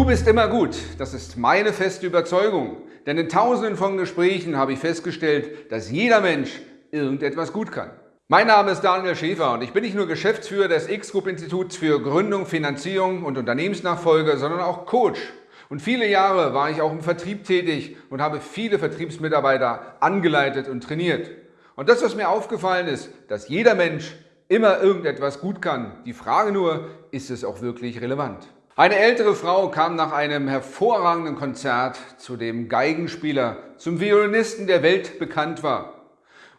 Du bist immer gut, das ist meine feste Überzeugung. Denn in tausenden von Gesprächen habe ich festgestellt, dass jeder Mensch irgendetwas gut kann. Mein Name ist Daniel Schäfer und ich bin nicht nur Geschäftsführer des X-Group-Instituts für Gründung, Finanzierung und Unternehmensnachfolge, sondern auch Coach. Und viele Jahre war ich auch im Vertrieb tätig und habe viele Vertriebsmitarbeiter angeleitet und trainiert. Und das, was mir aufgefallen ist, dass jeder Mensch immer irgendetwas gut kann. Die Frage nur, ist es auch wirklich relevant? Eine ältere Frau kam nach einem hervorragenden Konzert zu dem Geigenspieler, zum Violinisten, der weltbekannt war.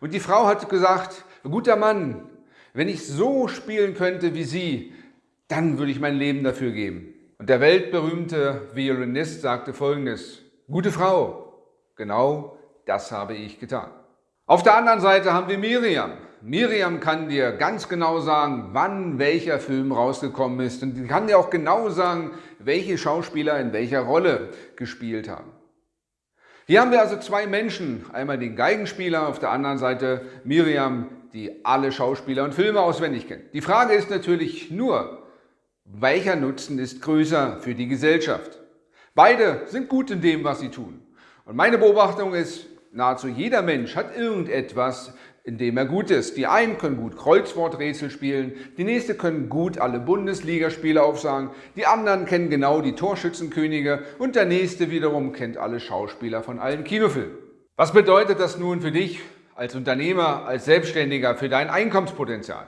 Und die Frau hat gesagt, guter Mann, wenn ich so spielen könnte wie Sie, dann würde ich mein Leben dafür geben. Und der weltberühmte Violinist sagte folgendes, gute Frau, genau das habe ich getan. Auf der anderen Seite haben wir Miriam. Miriam kann dir ganz genau sagen, wann welcher Film rausgekommen ist und die kann dir auch genau sagen, welche Schauspieler in welcher Rolle gespielt haben. Hier haben wir also zwei Menschen, einmal den Geigenspieler, auf der anderen Seite Miriam, die alle Schauspieler und Filme auswendig kennt. Die Frage ist natürlich nur, welcher Nutzen ist größer für die Gesellschaft? Beide sind gut in dem, was sie tun. Und meine Beobachtung ist, nahezu jeder Mensch hat irgendetwas, in dem er gut ist. Die einen können gut Kreuzworträtsel spielen, die nächste können gut alle Bundesligaspiele aufsagen, die anderen kennen genau die Torschützenkönige und der nächste wiederum kennt alle Schauspieler von allen Kinofilmen. Was bedeutet das nun für dich als Unternehmer, als Selbstständiger, für dein Einkommenspotenzial?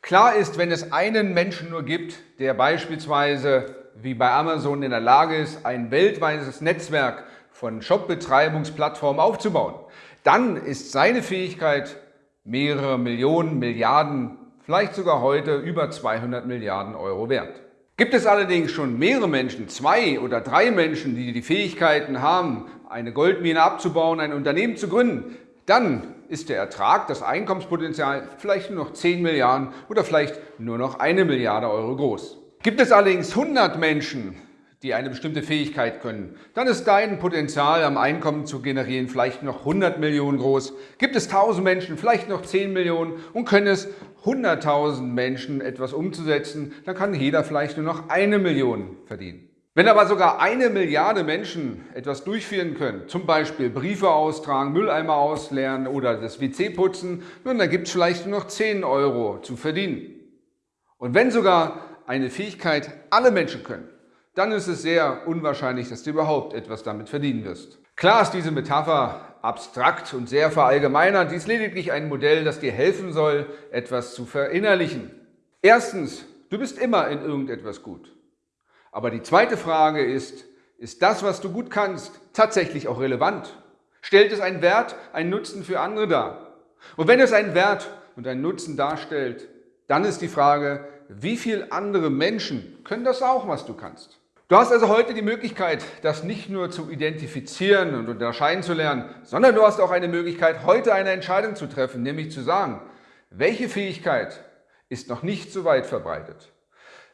Klar ist, wenn es einen Menschen nur gibt, der beispielsweise wie bei Amazon in der Lage ist, ein weltweites Netzwerk von Shopbetreibungsplattformen aufzubauen, dann ist seine Fähigkeit mehrere Millionen, Milliarden, vielleicht sogar heute über 200 Milliarden Euro wert. Gibt es allerdings schon mehrere Menschen, zwei oder drei Menschen, die die Fähigkeiten haben, eine Goldmine abzubauen, ein Unternehmen zu gründen, dann ist der Ertrag, das Einkommenspotenzial vielleicht nur noch 10 Milliarden oder vielleicht nur noch eine Milliarde Euro groß. Gibt es allerdings 100 Menschen, die eine bestimmte Fähigkeit können, dann ist dein Potenzial am Einkommen zu generieren vielleicht noch 100 Millionen groß. Gibt es 1000 Menschen, vielleicht noch 10 Millionen und können es 100.000 Menschen etwas umzusetzen, dann kann jeder vielleicht nur noch eine Million verdienen. Wenn aber sogar eine Milliarde Menschen etwas durchführen können, zum Beispiel Briefe austragen, Mülleimer ausleeren oder das WC putzen, nun, dann gibt es vielleicht nur noch 10 Euro zu verdienen. Und wenn sogar eine Fähigkeit alle Menschen können, dann ist es sehr unwahrscheinlich, dass du überhaupt etwas damit verdienen wirst. Klar ist diese Metapher abstrakt und sehr verallgemeinert. Dies ist lediglich ein Modell, das dir helfen soll, etwas zu verinnerlichen. Erstens, du bist immer in irgendetwas gut. Aber die zweite Frage ist, ist das, was du gut kannst, tatsächlich auch relevant? Stellt es einen Wert, einen Nutzen für andere dar? Und wenn es einen Wert und einen Nutzen darstellt, dann ist die Frage, wie viele andere Menschen können das auch, was du kannst? Du hast also heute die Möglichkeit, das nicht nur zu identifizieren und unterscheiden zu lernen, sondern du hast auch eine Möglichkeit, heute eine Entscheidung zu treffen, nämlich zu sagen, welche Fähigkeit ist noch nicht so weit verbreitet?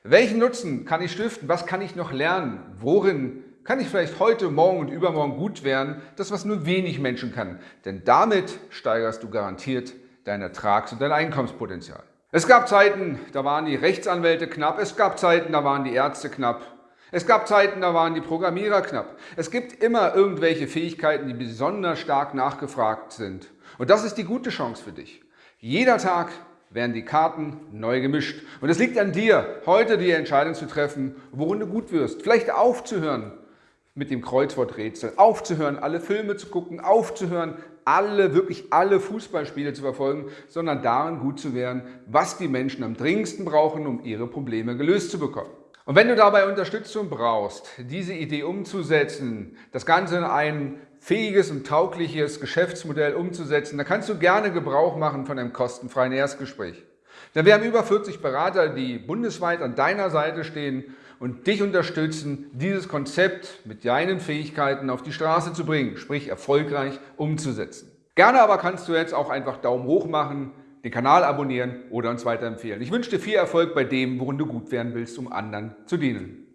Welchen Nutzen kann ich stiften? Was kann ich noch lernen? Worin kann ich vielleicht heute, morgen und übermorgen gut werden? Das, was nur wenig Menschen kann. Denn damit steigerst du garantiert dein Ertrags- und dein Einkommenspotenzial. Es gab Zeiten, da waren die Rechtsanwälte knapp. Es gab Zeiten, da waren die Ärzte knapp. Es gab Zeiten, da waren die Programmierer knapp. Es gibt immer irgendwelche Fähigkeiten, die besonders stark nachgefragt sind. Und das ist die gute Chance für dich. Jeder Tag werden die Karten neu gemischt. Und es liegt an dir, heute die Entscheidung zu treffen, worin du gut wirst. Vielleicht aufzuhören mit dem Kreuzworträtsel, aufzuhören, alle Filme zu gucken, aufzuhören, alle, wirklich alle Fußballspiele zu verfolgen, sondern darin gut zu werden, was die Menschen am dringendsten brauchen, um ihre Probleme gelöst zu bekommen. Und wenn du dabei Unterstützung brauchst, diese Idee umzusetzen, das Ganze in ein fähiges und taugliches Geschäftsmodell umzusetzen, dann kannst du gerne Gebrauch machen von einem kostenfreien Erstgespräch. Denn wir haben über 40 Berater, die bundesweit an deiner Seite stehen und dich unterstützen, dieses Konzept mit deinen Fähigkeiten auf die Straße zu bringen, sprich erfolgreich umzusetzen. Gerne aber kannst du jetzt auch einfach Daumen hoch machen, den Kanal abonnieren oder uns weiterempfehlen. Ich wünsche dir viel Erfolg bei dem, worin du gut werden willst, um anderen zu dienen.